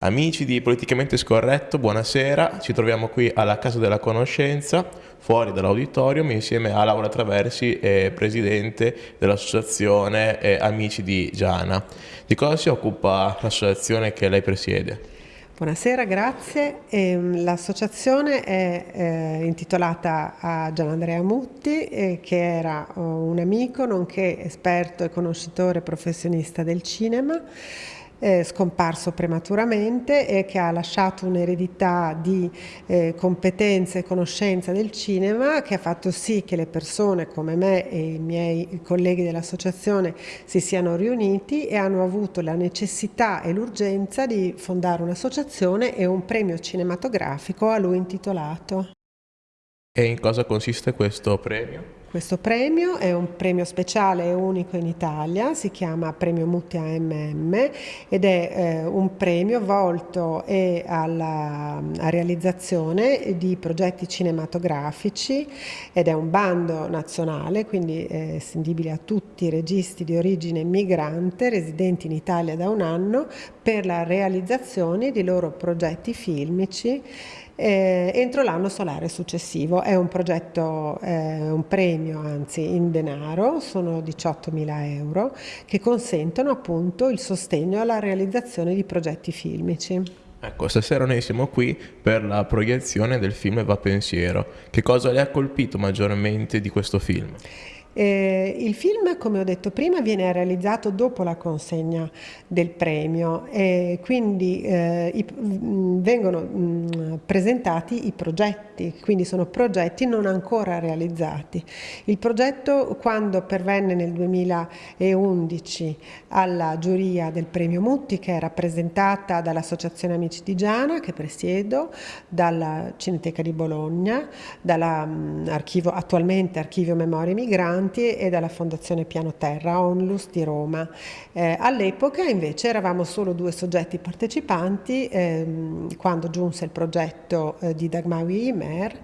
Amici di Politicamente Scorretto, buonasera. Ci troviamo qui alla Casa della Conoscenza, fuori dall'auditorium, insieme a Laura Traversi, eh, presidente dell'associazione eh, Amici di Giana. Di cosa si occupa l'associazione che lei presiede? Buonasera, grazie. Ehm, l'associazione è eh, intitolata a Gian Andrea Mutti, eh, che era oh, un amico nonché esperto e conoscitore professionista del cinema eh, scomparso prematuramente e che ha lasciato un'eredità di eh, competenze e conoscenza del cinema che ha fatto sì che le persone come me e i miei colleghi dell'associazione si siano riuniti e hanno avuto la necessità e l'urgenza di fondare un'associazione e un premio cinematografico a lui intitolato. E in cosa consiste questo premio? Questo premio è un premio speciale e unico in Italia, si chiama Premio Mutti AMM ed è eh, un premio volto alla, alla realizzazione di progetti cinematografici ed è un bando nazionale, quindi è estendibile a tutti i registi di origine migrante residenti in Italia da un anno per la realizzazione di loro progetti filmici eh, entro l'anno solare successivo. È un progetto, eh, un premio anzi in denaro, sono 18.000 euro, che consentono appunto il sostegno alla realizzazione di progetti filmici. Ecco, stasera noi siamo qui per la proiezione del film Va Pensiero. Che cosa le ha colpito maggiormente di questo film? Eh, il film, come ho detto prima, viene realizzato dopo la consegna del premio e quindi eh, i, mh, vengono mh, presentati i progetti, quindi sono progetti non ancora realizzati. Il progetto, quando pervenne nel 2011 alla giuria del premio Mutti, che è rappresentata dall'Associazione Amici di Giana, che presiedo, dalla Cineteca di Bologna, dall'archivio, attualmente Archivio Memorie Migranti, Migranti e dalla Fondazione Piano Terra, Onlus di Roma. Eh, All'epoca invece eravamo solo due soggetti partecipanti ehm, quando giunse il progetto eh, di Dagmawi Imer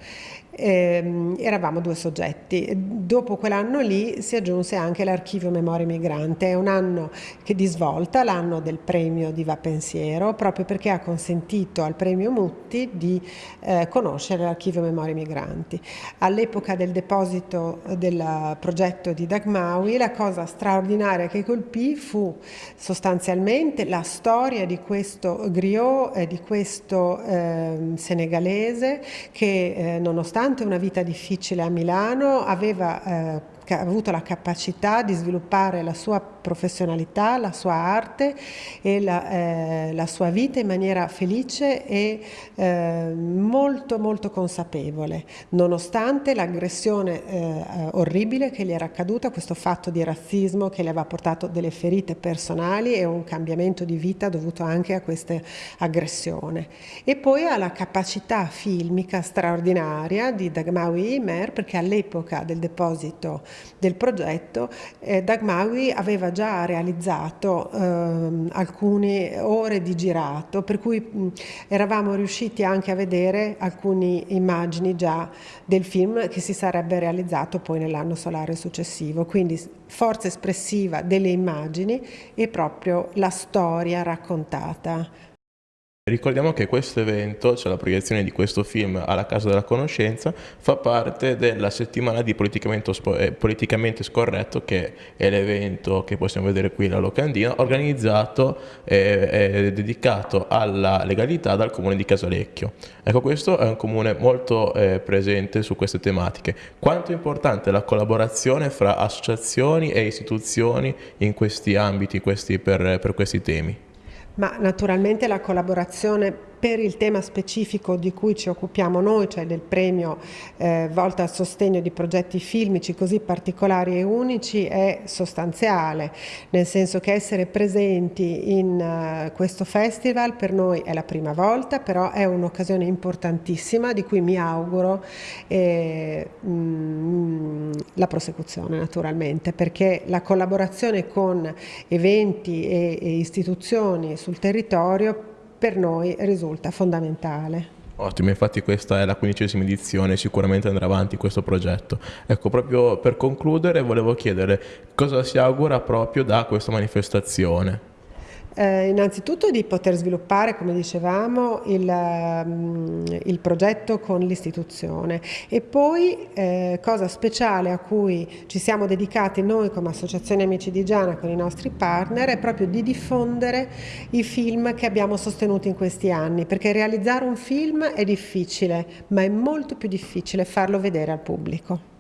eh, eravamo due soggetti. Dopo quell'anno lì si aggiunse anche l'archivio Memoria Migrante, è un anno che di svolta, l'anno del premio di Va Pensiero, proprio perché ha consentito al premio Mutti di eh, conoscere l'archivio Memoria Migranti. All'epoca del deposito del progetto di Dagmawi, la cosa straordinaria che colpì fu sostanzialmente la storia di questo griot e di questo eh, senegalese che eh, nonostante nonostante una vita difficile a Milano, aveva eh, ha avuto la capacità di sviluppare la sua professionalità, la sua arte e la, eh, la sua vita in maniera felice e eh, molto molto consapevole, nonostante l'aggressione eh, orribile che gli era accaduta, questo fatto di razzismo che le aveva portato delle ferite personali e un cambiamento di vita dovuto anche a questa aggressione. E poi alla capacità filmica straordinaria di Dagmawi Imer perché all'epoca del deposito del progetto, eh, Dagmawi aveva già realizzato eh, alcune ore di girato, per cui mh, eravamo riusciti anche a vedere alcune immagini già del film che si sarebbe realizzato poi nell'anno solare successivo. Quindi forza espressiva delle immagini e proprio la storia raccontata. Ricordiamo che questo evento, cioè la proiezione di questo film alla Casa della Conoscenza, fa parte della settimana di Politicamente, eh, Politicamente Scorretto, che è l'evento che possiamo vedere qui alla Locandina, organizzato e eh, dedicato alla legalità dal comune di Casalecchio. Ecco, questo è un comune molto eh, presente su queste tematiche. Quanto è importante la collaborazione fra associazioni e istituzioni in questi ambiti, questi, per, per questi temi? Ma naturalmente la collaborazione per il tema specifico di cui ci occupiamo noi, cioè del premio eh, volto al sostegno di progetti filmici così particolari e unici, è sostanziale, nel senso che essere presenti in uh, questo festival per noi è la prima volta, però è un'occasione importantissima di cui mi auguro eh, mm, la prosecuzione naturalmente, perché la collaborazione con eventi e, e istituzioni sul territorio per noi risulta fondamentale. Ottimo, infatti questa è la quindicesima edizione, sicuramente andrà avanti questo progetto. Ecco, proprio per concludere volevo chiedere cosa si augura proprio da questa manifestazione. Eh, innanzitutto di poter sviluppare, come dicevamo, il, um, il progetto con l'istituzione e poi eh, cosa speciale a cui ci siamo dedicati noi come Associazione Amici di Giana con i nostri partner è proprio di diffondere i film che abbiamo sostenuto in questi anni, perché realizzare un film è difficile, ma è molto più difficile farlo vedere al pubblico.